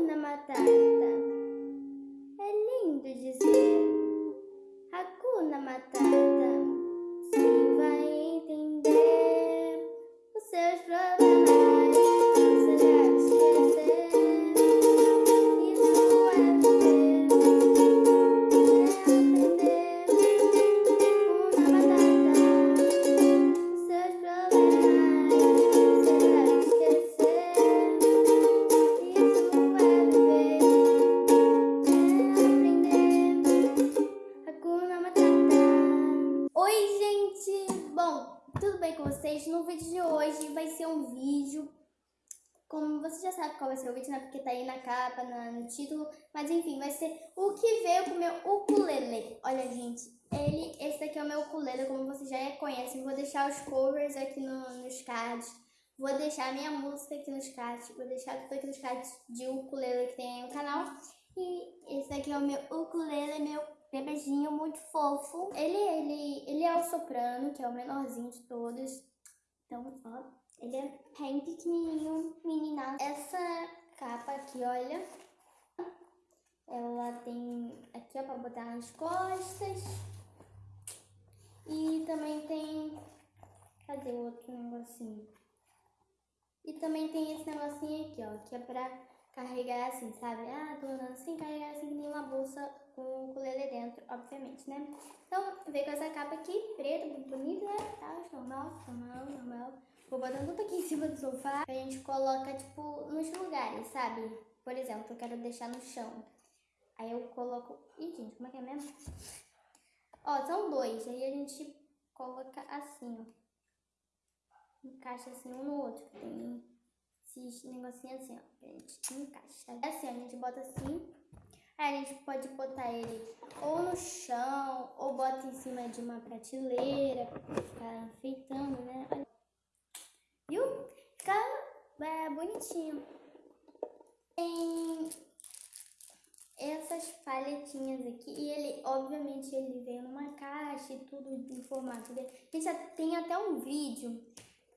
Hakuna Matata. É lindo dizer. Hakuna Matata. Tudo bem com vocês? No vídeo de hoje vai ser um vídeo. Como você já sabe qual vai ser o vídeo, né? Porque tá aí na capa, na- no título. Mas enfim, vai ser o que veio com o meu ukulele. Olha, gente, ele, esse daqui é o meu ukulele, como vocês já conhecem. Vou deixar os covers aqui no, nos cards. Vou deixar a minha música aqui nos cards. Vou deixar tudo aqui nos cards de ukulele que tem aí no canal. E esse daqui é o meu ukulele, meu bebezinho muito fofo. Ele, ele, ele é o soprano, que é o menorzinho de todos. Então, ó, ele é bem pequenininho, menina. Essa capa aqui, olha. Ela tem aqui, ó, pra botar nas costas. E também tem... Cadê o outro negocinho? E também tem esse negocinho aqui, ó, que é pra carregar assim, sabe? Ah, tô andando assim, carregar assim, que nem uma bolsa com o ukulele dentro, obviamente, né? Então, veio com essa capa aqui, preta, muito bonita, né? Tá, normal, normal, normal. Vou botando tudo aqui em cima do sofá. A gente coloca, tipo, nos lugares, sabe? Por exemplo, eu quero deixar no chão. Aí eu coloco... Ih, gente, como é que é mesmo? Ó, são dois. Aí a gente coloca assim, ó encaixa assim um no outro. Tem esses negocinhos assim, ó. que A gente encaixa. É assim, a gente bota assim. Aí a gente pode botar ele ou no chão, ou bota em cima de uma prateleira pra ficar enfeitando, né? Viu? Fica é, bonitinho. Tem essas palhetinhas aqui. E ele, obviamente, ele veio numa caixa e tudo em formato dele. Gente, tem até um vídeo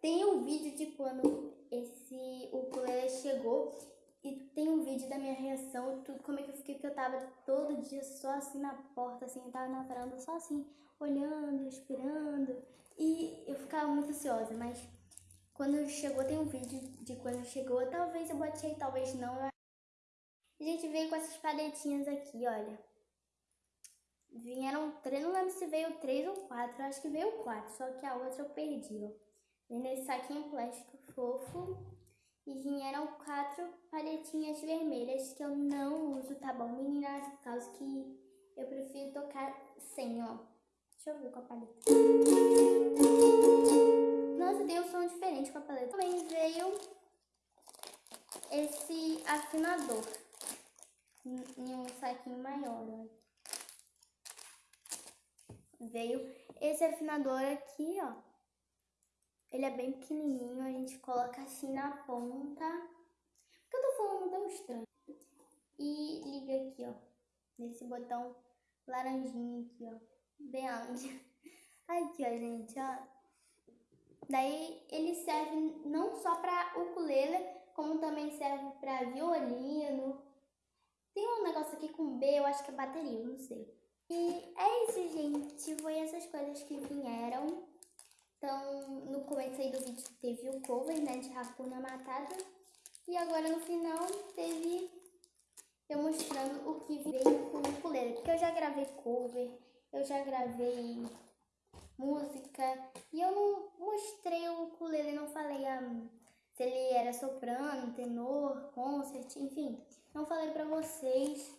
tem um vídeo de quando esse ukulele chegou e tem um vídeo da minha reação, tudo como é que eu fiquei, porque eu tava todo dia só assim na porta, assim, tava na varanda só assim, olhando, esperando, e eu ficava muito ansiosa, mas quando chegou, tem um vídeo de quando chegou, talvez eu botei, talvez não. A gente veio com essas paletinhas aqui, olha. Vieram três, não lembro se veio três ou quatro, acho que veio quatro, só que a outra eu perdi, ó. Nesse saquinho plástico fofo. E vieram quatro paletinhas vermelhas que eu não uso, tá bom, meninas? Por causa que eu prefiro tocar sem, ó. Deixa eu ver com a paleta. Nossa, deu um som diferente com a paleta. Também veio esse afinador em um saquinho maior, ó. Veio esse afinador aqui, ó. Ele é bem pequenininho, a gente coloca assim na ponta. Porque eu tô falando tão estranho. E liga aqui, ó. Nesse botão laranjinho aqui, ó. Bem onde? Aqui, ó, gente, ó. Daí ele serve não só pra ukulele, como também serve pra violino. Tem um negócio aqui com B, eu acho que é bateria, não sei. E é isso, gente. Foi essas coisas que vieram. Então, no começo aí do vídeo teve o cover, né, de Hakuna Matata. E agora no final teve eu mostrando o que veio com o ukulele. Porque eu já gravei cover, eu já gravei música. E eu não mostrei o ukulele, não falei ah, se ele era soprano, tenor, concert, enfim. Não falei pra vocês.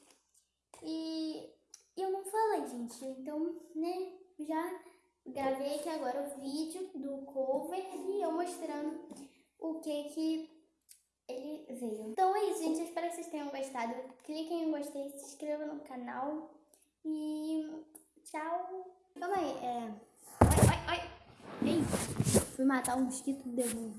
E eu não falei, gente. Então, né, já gravei aqui agora o vídeo do cover e eu mostrando o que que ele veio. Então é isso, gente. Eu espero que vocês tenham gostado. Cliquem em gostei, se inscrevam no canal e tchau. Calma aí, é... Oi, oi, oi. Ei, fui matar um mosquito de novo.